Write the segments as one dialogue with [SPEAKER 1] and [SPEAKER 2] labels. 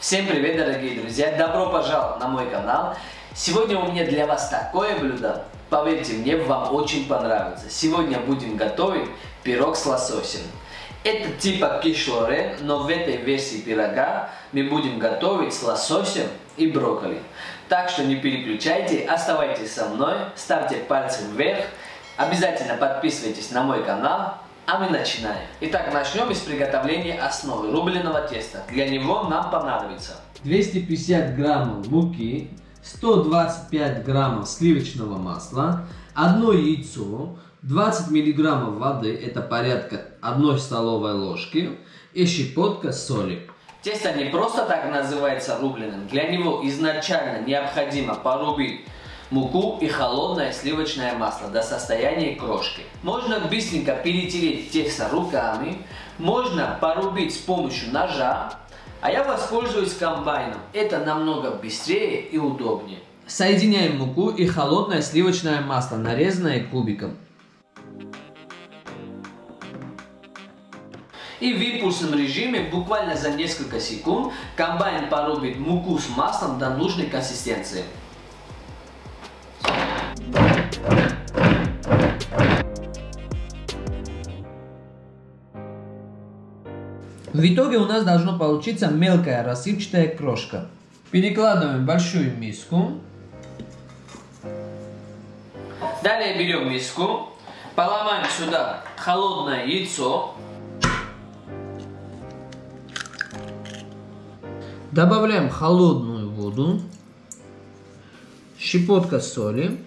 [SPEAKER 1] Всем привет, дорогие друзья! Добро пожаловать на мой канал! Сегодня у меня для вас такое блюдо. Поверьте мне, вам очень понравится. Сегодня будем готовить пирог с лососем. Это типа кишлорен, но в этой версии пирога мы будем готовить с лососем и брокколи. Так что не переключайте, оставайтесь со мной, ставьте пальцы вверх, обязательно подписывайтесь на мой канал, а мы начинаем. Итак, начнем с приготовления основы рубленого теста. Для него нам понадобится
[SPEAKER 2] 250 граммов муки, 125 граммов сливочного масла, одно яйцо, 20 миллиграммов воды, это порядка 1 столовой ложки, и щепотка соли.
[SPEAKER 1] Тесто не просто так называется рубленым. Для него изначально необходимо порубить муку и холодное сливочное масло до состояния крошки. Можно быстренько перетереть тесто руками, можно порубить с помощью ножа, а я воспользуюсь комбайном. Это намного быстрее и удобнее.
[SPEAKER 2] Соединяем муку и холодное сливочное масло, нарезанное кубиком.
[SPEAKER 1] И в импульсном режиме буквально за несколько секунд комбайн порубит муку с маслом до нужной консистенции.
[SPEAKER 2] В итоге у нас должно получиться мелкая рассыпчатая крошка. Перекладываем в большую миску.
[SPEAKER 1] Далее берем миску, поломаем сюда холодное яйцо.
[SPEAKER 2] Добавляем холодную воду, щепотка соли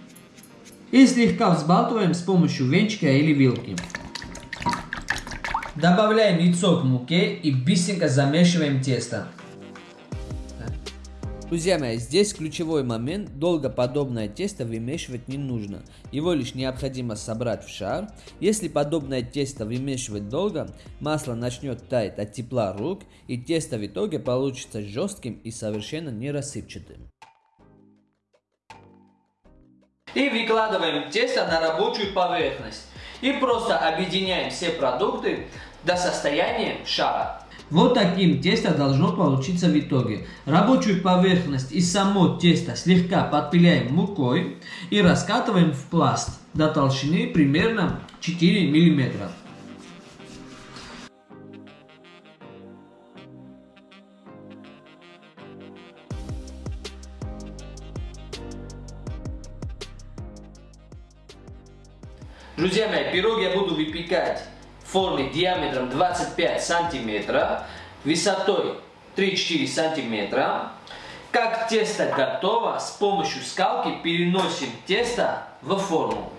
[SPEAKER 2] и слегка взбалтываем с помощью венчика или вилки. Добавляем яйцо к муке и быстренько замешиваем тесто. Друзья мои, здесь ключевой момент, долго подобное тесто вымешивать не нужно. Его лишь необходимо собрать в шар. Если подобное тесто вымешивать долго, масло начнет таять от тепла рук, и тесто в итоге получится жестким и совершенно не рассыпчатым.
[SPEAKER 1] И выкладываем тесто на рабочую поверхность. И просто объединяем все продукты до состояния шара.
[SPEAKER 2] Вот таким тесто должно получиться в итоге. Рабочую поверхность и само тесто слегка подпиляем мукой и раскатываем в пласт до толщины примерно 4 миллиметра.
[SPEAKER 1] Друзья мои, пирог я буду выпекать в форме диаметром 25 сантиметров, высотой 3-4 сантиметра. Как тесто готово, с помощью скалки переносим тесто в форму.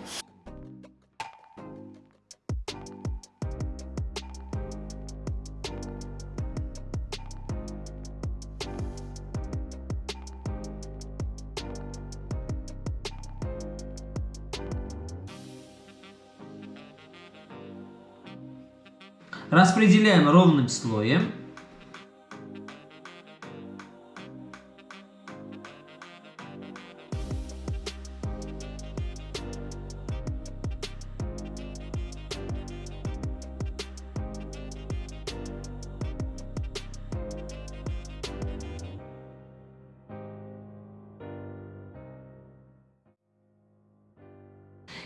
[SPEAKER 2] Распределяем ровным слоем.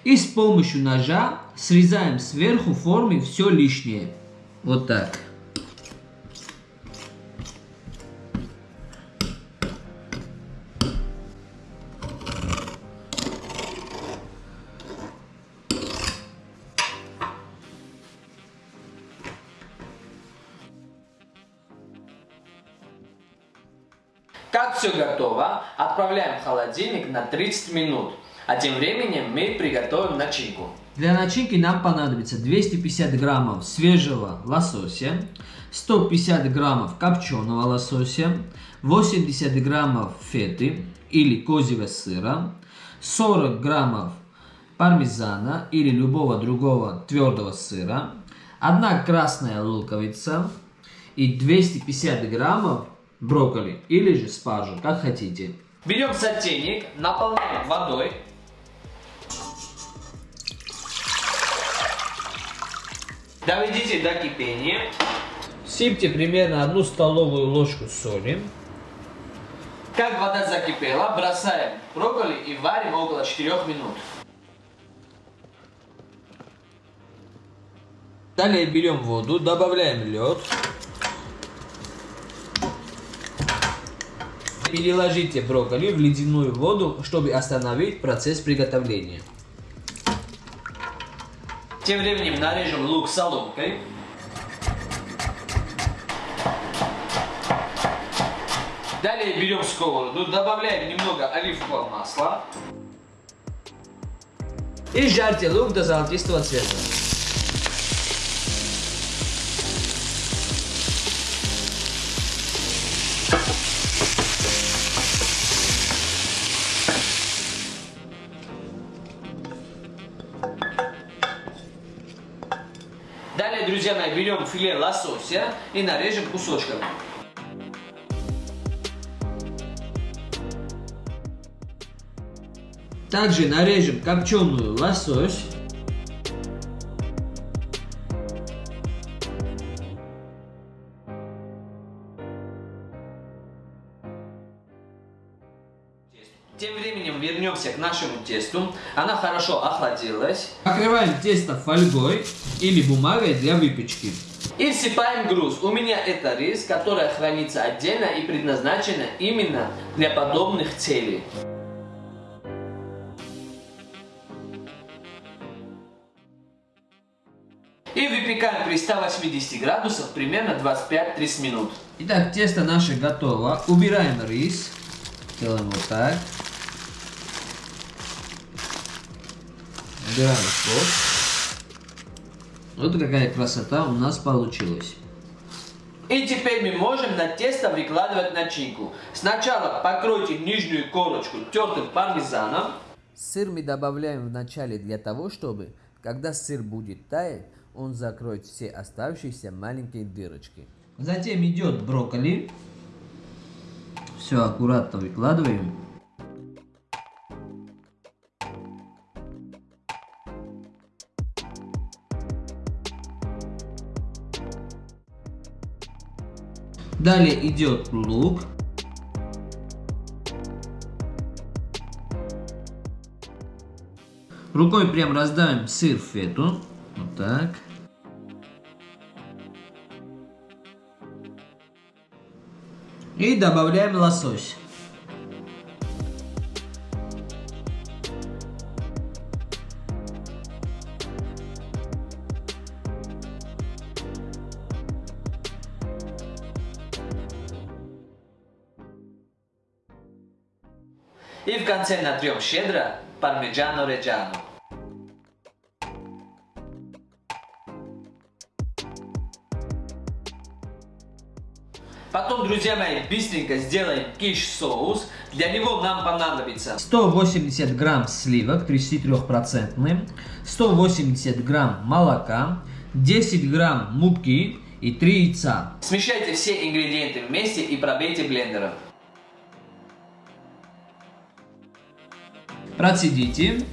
[SPEAKER 2] И с помощью ножа срезаем сверху формы все лишнее. Вот так.
[SPEAKER 1] Как все готово, отправляем в холодильник на 30 минут. А тем временем мы приготовим начинку.
[SPEAKER 2] Для начинки нам понадобится 250 граммов свежего лосося, 150 граммов копченого лосося, 80 граммов феты или козьего сыра, 40 граммов пармезана или любого другого твердого сыра, 1 красная луковица и 250 граммов брокколи или же спаржу, как хотите.
[SPEAKER 1] Берем сотейник, наполняем водой Доведите до кипения.
[SPEAKER 2] Сыпьте примерно одну столовую ложку соли.
[SPEAKER 1] Как вода закипела, бросаем брокколи и варим около 4 минут.
[SPEAKER 2] Далее берем воду, добавляем лед. Переложите брокколи в ледяную воду, чтобы остановить процесс приготовления.
[SPEAKER 1] Тем временем нарежем лук соломкой. Далее берем сковороду, добавляем немного оливкового масла.
[SPEAKER 2] И жарьте лук до золотистого цвета.
[SPEAKER 1] Берем филе лосося и нарежем кусочками.
[SPEAKER 2] Также нарежем копченую лосось.
[SPEAKER 1] Тем временем вернемся к нашему тесту. Она хорошо охладилась.
[SPEAKER 2] Покрываем тесто фольгой или бумагой для выпечки.
[SPEAKER 1] И всыпаем груз. У меня это рис, который хранится отдельно и предназначен именно для подобных целей. И выпекаем при 180 градусах примерно 25-30 минут.
[SPEAKER 2] Итак, тесто наше готово. Убираем рис. Делаем вот так. Убираем соус. Вот какая красота у нас получилась.
[SPEAKER 1] И теперь мы можем на тесто выкладывать начинку. Сначала покройте нижнюю корочку тертым пармезаном.
[SPEAKER 2] Сыр мы добавляем в начале для того, чтобы, когда сыр будет таять, он закроет все оставшиеся маленькие дырочки. Затем идет брокколи. Все аккуратно выкладываем. Далее идет лук. Рукой прям раздавим сыр фету. Вот так. И добавляем лосось.
[SPEAKER 1] И в конце натрем щедро пармиджано реджано. Потом, друзья мои, быстренько сделаем киш-соус. Для него нам понадобится
[SPEAKER 2] 180 грамм сливок 33%, 180 грамм молока, 10 грамм муки и 3 яйца.
[SPEAKER 1] Смешайте все ингредиенты вместе и пробейте блендером.
[SPEAKER 2] Процедите.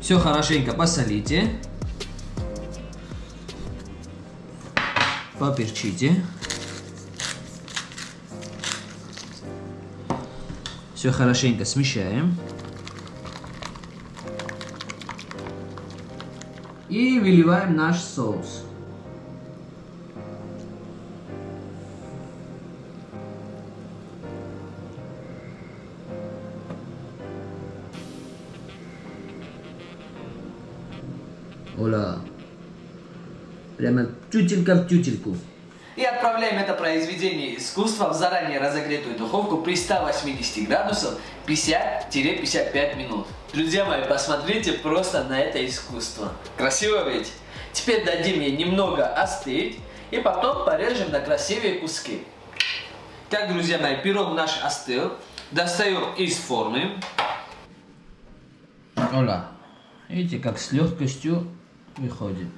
[SPEAKER 2] Все хорошенько посолите. Поперчите. Все хорошенько смещаем. И выливаем наш соус. Оля. Прямо тютелька в тютельку.
[SPEAKER 1] И отправляем это произведение искусства в заранее разогретую духовку при 180 градусах 50-55 минут. Друзья мои, посмотрите просто на это искусство. Красиво ведь? Теперь дадим ей немного остыть и потом порежем на красивые куски. Так, друзья мои, пирог наш остыл. Достаем из формы.
[SPEAKER 2] Оля. Видите, как с легкостью выходит.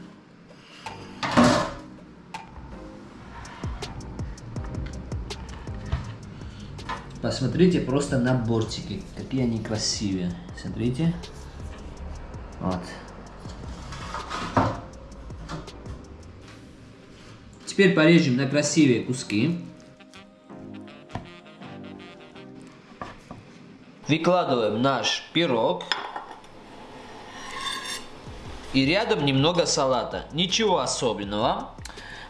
[SPEAKER 2] Посмотрите просто на бортики, какие они красивые. Смотрите. Вот. Теперь порежем на красивые куски. Выкладываем наш пирог. И рядом немного салата. Ничего особенного.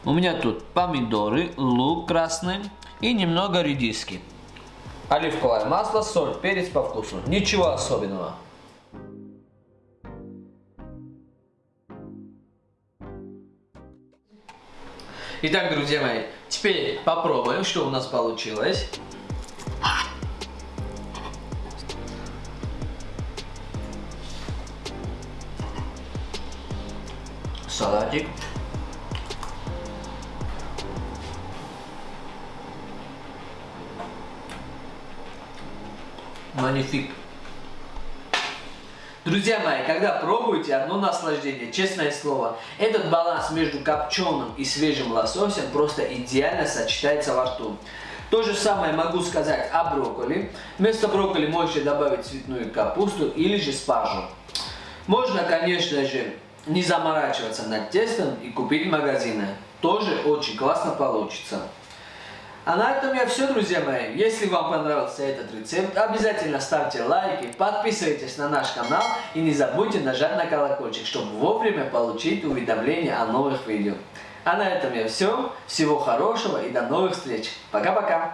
[SPEAKER 2] У меня тут помидоры, лук красный и немного редиски. Оливковое масло, соль, перец по вкусу. Ничего особенного. Итак, друзья мои, теперь попробуем, что у нас получилось. Салатик. Манифик. Друзья мои, когда пробуете, одно наслаждение, честное слово. Этот баланс между копченым и свежим лососем просто идеально сочетается во рту. То же самое могу сказать о брокколи. Вместо брокколи можете добавить цветную капусту или же спаржу. Можно, конечно же, не заморачиваться над тестом и купить в магазине. Тоже очень классно получится. А на этом я все, друзья мои. Если вам понравился этот рецепт, обязательно ставьте лайки, подписывайтесь на наш канал и не забудьте нажать на колокольчик, чтобы вовремя получить уведомления о новых видео. А на этом я все. Всего хорошего и до новых встреч. Пока-пока.